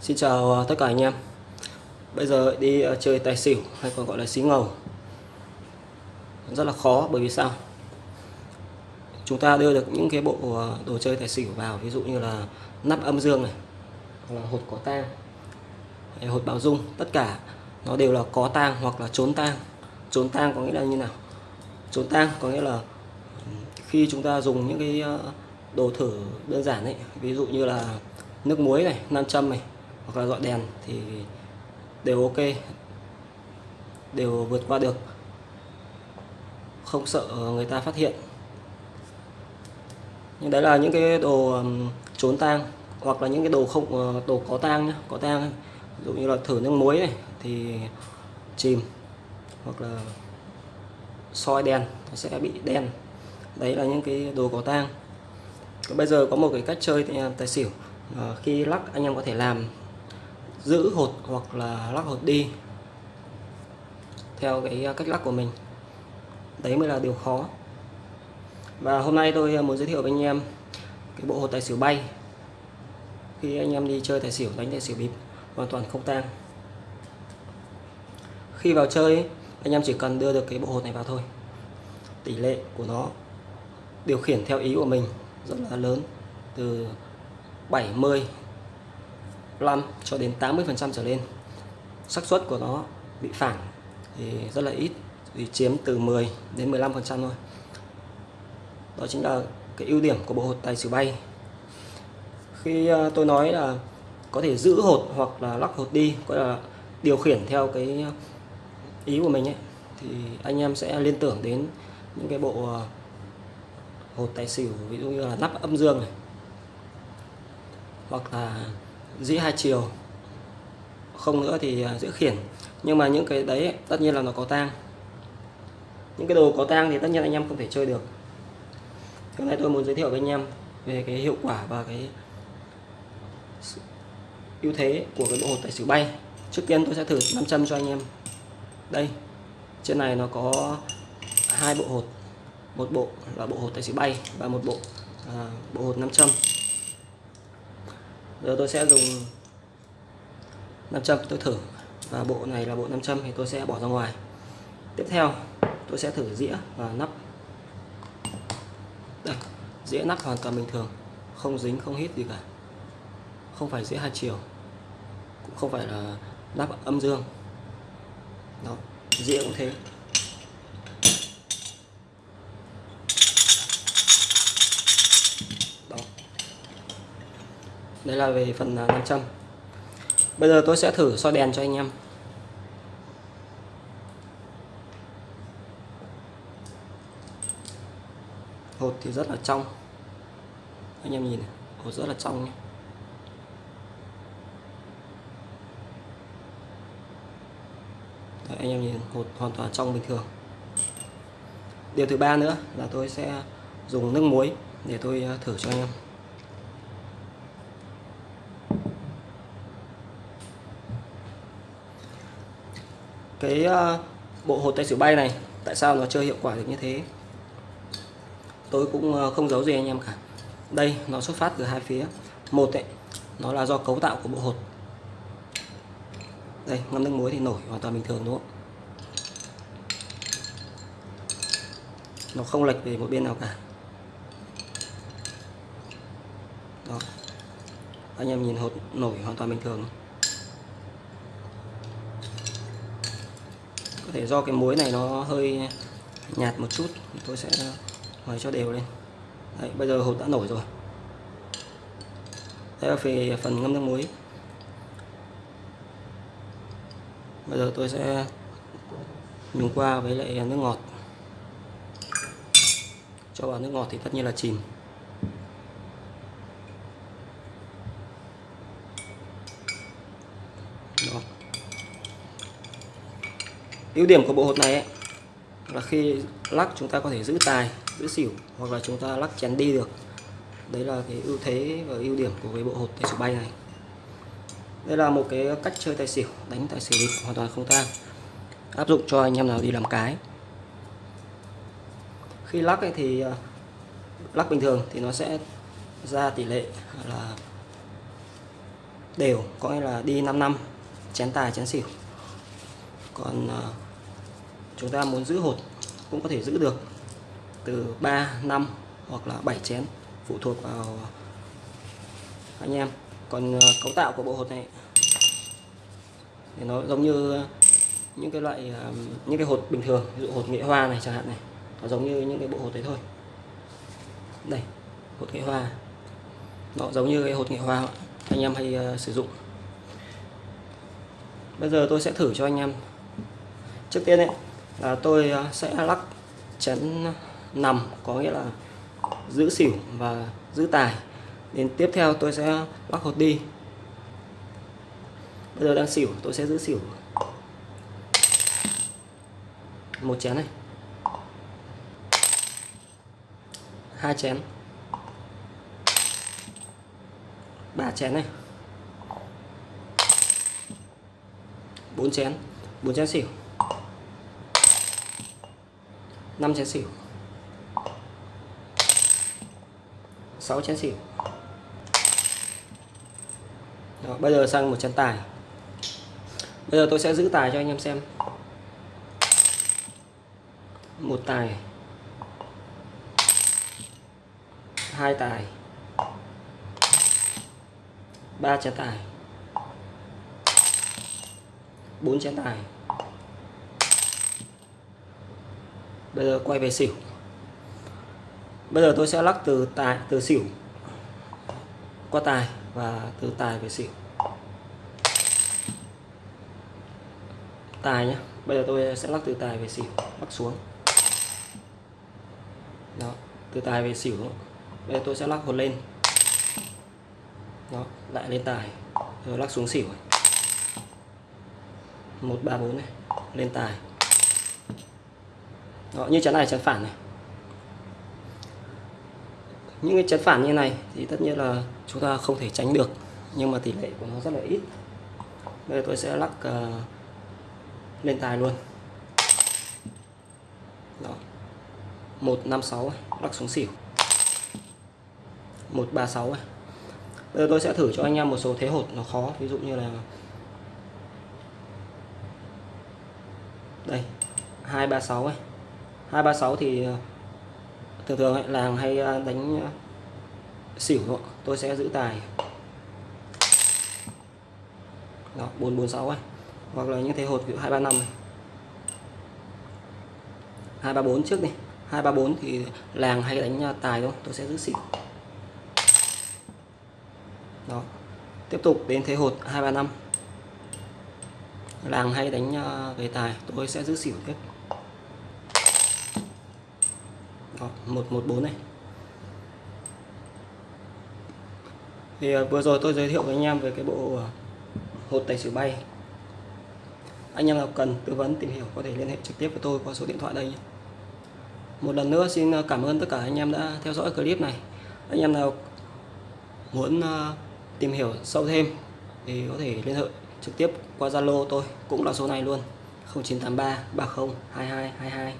Xin chào ờ, tất cả anh em. Bây giờ đi ờ, chơi tài xỉu hay còn gọi là xí ngầu. Rất là khó bởi vì sao? Chúng ta đưa được những cái bộ ờ, đồ chơi tài xỉu vào Ví dụ như là nắp âm dương này Hoặc là hột có tang hay Hột bảo dung Tất cả nó đều là có tang hoặc là trốn tang. Trốn tang có nghĩa là như nào? Trốn tang có nghĩa là ừ, Khi chúng ta dùng những cái đồ thử đơn giản ấy Ví dụ như là nước muối này, nam châm này hoặc là dọi đèn thì đều ok, đều vượt qua được. Không sợ người ta phát hiện. Nhưng đấy là những cái đồ trốn tang hoặc là những cái đồ không ờ, đồ có tang nhá, có tang ví dụ như là thử nước muối này thì chìm hoặc là soi đèn nó sẽ bị đen. Đấy là những cái đồ có tang. Bây giờ có một cái cách chơi à, tài xỉu. Ờ, khi lắc anh em có thể làm giữ hột hoặc là lắc hột đi theo cái à, cách lắc của mình. Đấy mới là điều khó. Và hôm nay tôi à, muốn giới thiệu với anh em cái bộ hột tài xỉu bay. Khi anh em đi chơi tài xỉu, đánh tài xỉu bịp, hoàn toàn không tang. Khi vào chơi, anh em chỉ cần đưa được cái bộ hột này vào thôi. Tỷ lệ của nó điều khiển theo ý của mình rất là lớn, từ 70 5 cho đến 80% trở lên. Xác suất của nó bị phản thì rất là ít, thì chiếm từ 10 đến 15% thôi. Đó chính là cái ưu điểm của bộ hột tài xỉu bay. Khi ờ, tôi nói là có thể giữ hột hoặc là lắc hột đi, có là điều khiển theo cái ý của mình ấy, thì anh em sẽ liên tưởng đến những cái bộ ờ, hột tài xỉu, ví dụ như là nắp âm dương này, hoặc là dĩ hai chiều không nữa thì à, giữ khiển. Nhưng mà những cái đấy tất nhiên là nó có tang. Những cái đồ có tang thì tất nhiên anh em không thể chơi được. Hôm nay tôi muốn giới thiệu với anh em về cái hiệu quả và cái ưu thế của cái bộ hột tài xỉu bay. Trước tiên tôi sẽ thử nam châm cho anh em. Đây trên này nó có hai bộ hột. Một bộ là bộ hột tài xỉu bay và một bộ à, bộ hột nam châm giờ tôi sẽ dùng 500 tôi thử. Và bộ này là bộ 500 thì tôi sẽ bỏ ra ngoài. Tiếp theo, tôi sẽ thử dĩa và nắp. Đây, dĩa nắp hoàn toàn bình thường, không dính, không hít gì cả. Không phải dĩa hai chiều, cũng không phải là nắp âm dương. Đó, dĩa cũng thế. Đây là về phần à, nam châm. Bây giờ tôi sẽ thử soi đèn cho anh em. Hột thì rất là trong. Anh em nhìn này, hột rất là trong nhé. Đấy, anh em nhìn hột hoàn toàn trong bình thường. Điều thứ ba nữa là tôi sẽ dùng nước muối để tôi à, thử cho anh em. Cái ờ, bộ hột tay xỉu bay này, tại sao nó chơi hiệu quả được như thế? Tôi cũng ờ, không giấu gì anh em cả. Đây, nó xuất phát từ hai phía. Một ấy, nó là do cấu tạo của bộ hột. Đây, ngâm nước muối thì nổi hoàn toàn bình thường, đúng không nó không lệch về một bên nào cả. Đó. Anh em nhìn hột nổi hoàn toàn bình thường. Có thể do cái muối này nó hơi nhạt một chút tôi sẽ mời cho đều lên. Đấy, bây giờ hột đã nổi rồi. Đây là về phần ngâm nước muối. Bây giờ tôi sẽ nhúng qua với lại nước ngọt. Cho vào nước ngọt thì tất nhiên là chìm Đó ưu điểm của bộ hột này ấy, là khi lắc chúng ta có thể giữ tài giữ xỉu hoặc là chúng ta lắc chén đi được. Đấy là cái ưu thế và ưu điểm của cái bộ hột tài xỉu bay này. Đây là một cái cách chơi tài xỉu đánh tài xỉu bịp hoàn toàn không tang. Áp dụng cho anh em nào đi làm cái. Khi lắc ấy thì ờ, lắc bình thường thì nó sẽ ra tỷ lệ là đều có nghĩa là đi 5 năm chén tài chén xỉu. Còn ờ, chúng ta muốn giữ hột cũng có thể giữ được từ 3 năm hoặc là 7 chén phụ thuộc vào anh em. Còn ờ, cấu tạo của bộ hột này thì nó giống như những cái loại ờ, những cái hột bình thường ví dụ hột nghệ hoa này chẳng hạn này nó giống như những cái bộ hột đấy thôi. Đây hột nghệ hoa. Nó giống như cái hột nghệ hoa anh em hay uh, sử dụng. Bây giờ tôi sẽ thử cho anh em. Trước tiên ấy là tôi à, sẽ lắc chén nằm, có nghĩa là giữ xỉu và giữ tài. Đến tiếp theo tôi sẽ lắc hột đi. Bây giờ đang xỉu, tôi sẽ giữ xỉu. Một chén này. Hai chén. Ba chén này. Bốn chén. Bốn chén xỉu năm chén xỉu. Sáu chén xỉu. Đó, bây giờ sang một chén tài. Bây giờ tôi sẽ giữ tài cho anh em xem. Một tài. Hai tài. Ba chén tài. Bốn chén tài. Bây giờ quay về xỉu. Bây giờ tôi sẽ lắc từ tài, từ xỉu qua tài và từ tài về xỉu. Tài nhé bây giờ tôi sẽ lắc từ tài về xỉu lắc xuống. Đó, từ tài về xỉu bây giờ tôi sẽ lắc hột lên. Đó, lại lên tài. Rồi lắc xuống xỉu một, ba, bốn này. Lên tài đó, như chấn này chấn phản này. Những cái chấn phản như này thì tất nhiên là chúng ta không thể tránh được nhưng mà tỷ lệ của nó rất là ít. Bây giờ tôi sẽ lắc uh, lên tài luôn. Đó. 156 lắc xuống xỉu. 136 Bây giờ tôi sẽ thử cho anh em một số thế hột nó khó ví dụ như là đây 236 ấy. 236 thì ờ, thường thường ấy, làng hay ờ, đánh ờ, xỉu đó. tôi sẽ giữ tài. Đó 446 ấy. Hoặc là những thế hột ví dụ 235 này. 234 trước đi. 234 thì làng hay đánh tài thôi. Tôi sẽ giữ xỉu. Đó. Tiếp tục đến thế hột 235 làng hay đánh về tài tôi sẽ giữ xỉu tiếp. Vâng, 114 này. Thì à, vừa rồi tôi giới thiệu với anh em về cái bộ à, hột tài xỉu bay. Anh em nào cần tư vấn, tìm hiểu có thể liên hệ trực tiếp với tôi qua số điện thoại đây nhé. Một lần nữa xin à, cảm ơn tất cả anh em đã theo dõi clip này. Anh em nào muốn tìm hiểu sâu thêm thì có thể liên hệ trực tiếp qua Zalo tôi, cũng là số này luôn. 0983 30 22 22